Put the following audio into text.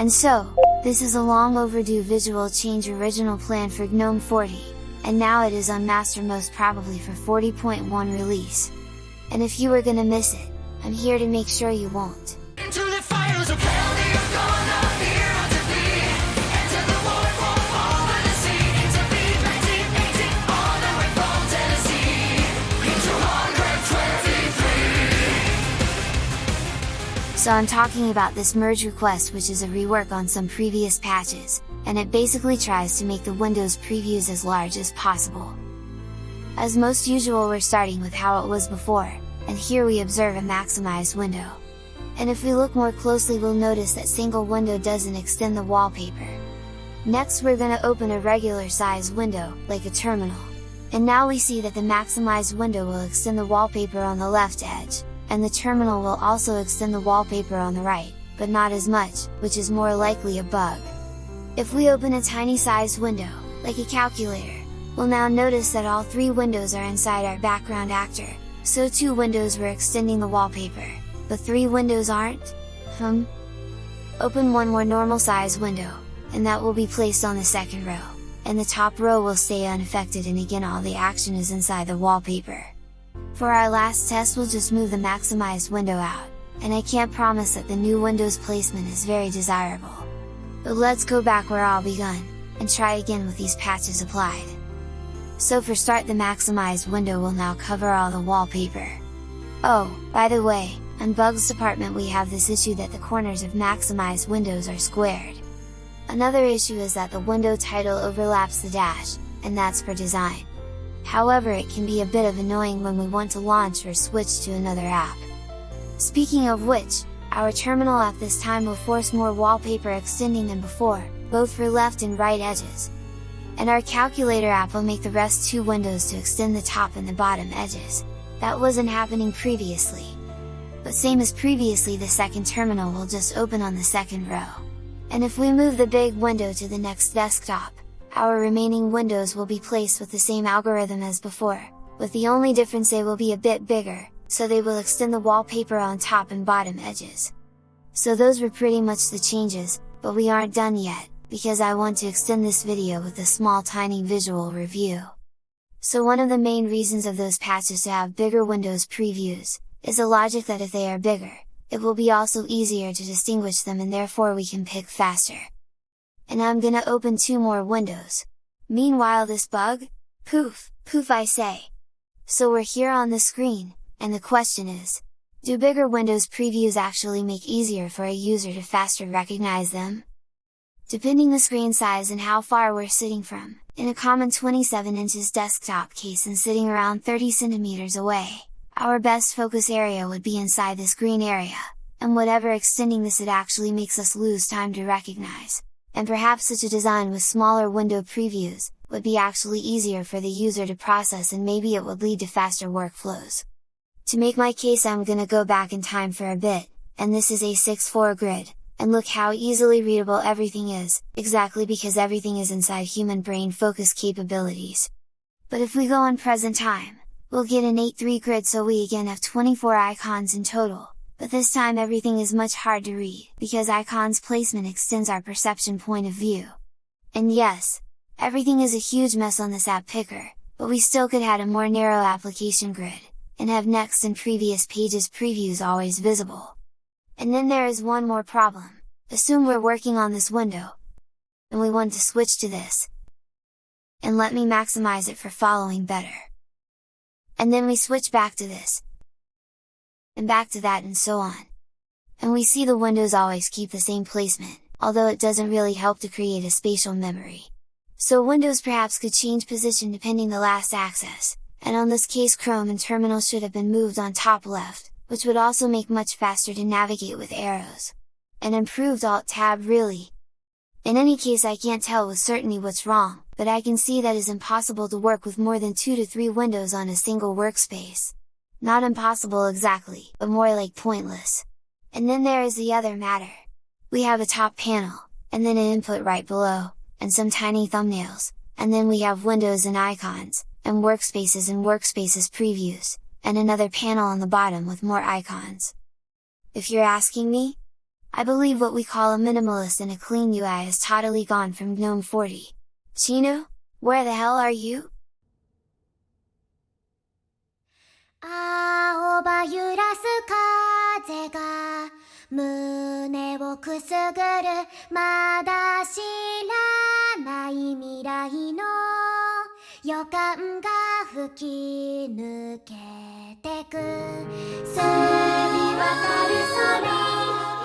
And so, this is a long overdue visual change original plan for GNOME 40, and now it is on master most probably for 40.1 release. And if you were gonna miss it, I'm here to make sure you won't. So I'm talking about this merge request which is a rework on some previous patches, and it basically tries to make the Windows previews as large as possible. As most usual we're starting with how it was before, and here we observe a maximized window. And if we look more closely we'll notice that single window doesn't extend the wallpaper. Next we're gonna open a regular size window, like a terminal. And now we see that the maximized window will extend the wallpaper on the left edge, and the terminal will also extend the wallpaper on the right, but not as much, which is more likely a bug. If we open a tiny sized window, like a calculator, we'll now notice that all three windows are inside our background actor, so two windows were extending the wallpaper, but three windows aren't? Hmm? Open one more normal size window, and that will be placed on the second row, and the top row will stay unaffected and again all the action is inside the wallpaper. For our last test we'll just move the maximized window out, and I can't promise that the new Windows placement is very desirable. But let's go back where all begun, and try again with these patches applied. So for start the maximized window will now cover all the wallpaper. Oh, by the way, on bugs department we have this issue that the corners of maximized windows are squared. Another issue is that the window title overlaps the dash, and that's for design. However it can be a bit of annoying when we want to launch or switch to another app. Speaking of which, our terminal at this time will force more wallpaper extending than before, both for left and right edges. And our calculator app will make the rest two windows to extend the top and the bottom edges. That wasn't happening previously. But same as previously the second terminal will just open on the second row. And if we move the big window to the next desktop, our remaining windows will be placed with the same algorithm as before, with the only difference they will be a bit bigger, so they will extend the wallpaper on top and bottom edges. So those were pretty much the changes, but we aren't done yet, because I want to extend this video with a small tiny visual review. So one of the main reasons of those patches to have bigger Windows previews, is the logic that if they are bigger, it will be also easier to distinguish them and therefore we can pick faster and I'm gonna open two more windows. Meanwhile this bug? Poof, poof I say! So we're here on the screen, and the question is, do bigger Windows previews actually make easier for a user to faster recognize them? Depending the screen size and how far we're sitting from, in a common 27 inches desktop case and sitting around 30 centimeters away, our best focus area would be inside this green area, and whatever extending this it actually makes us lose time to recognize and perhaps such a design with smaller window previews, would be actually easier for the user to process and maybe it would lead to faster workflows. To make my case I'm gonna go back in time for a bit, and this is a 6-4 grid, and look how easily readable everything is, exactly because everything is inside human brain focus capabilities. But if we go on present time, we'll get an 8-3 grid so we again have 24 icons in total, but this time everything is much hard to read, because icons placement extends our perception point of view. And yes, everything is a huge mess on this app picker, but we still could add a more narrow application grid, and have next and previous pages previews always visible. And then there is one more problem, assume we're working on this window, and we want to switch to this, and let me maximize it for following better. And then we switch back to this, and back to that and so on. And we see the windows always keep the same placement, although it doesn't really help to create a spatial memory. So Windows perhaps could change position depending the last access, and on this case Chrome and Terminal should have been moved on top left, which would also make much faster to navigate with arrows. An improved Alt-Tab really! In any case I can't tell with certainty what's wrong, but I can see that is impossible to work with more than 2 to 3 windows on a single workspace. Not impossible exactly, but more like pointless. And then there is the other matter. We have a top panel, and then an input right below, and some tiny thumbnails, and then we have windows and icons, and workspaces and workspaces previews, and another panel on the bottom with more icons. If you're asking me? I believe what we call a minimalist and a clean UI is totally gone from GNOME 40. Chino, where the hell are you? 青葉揺らす風が胸をくすぐるまだ知らない未来の予感が吹き抜けてく。澄み渡る空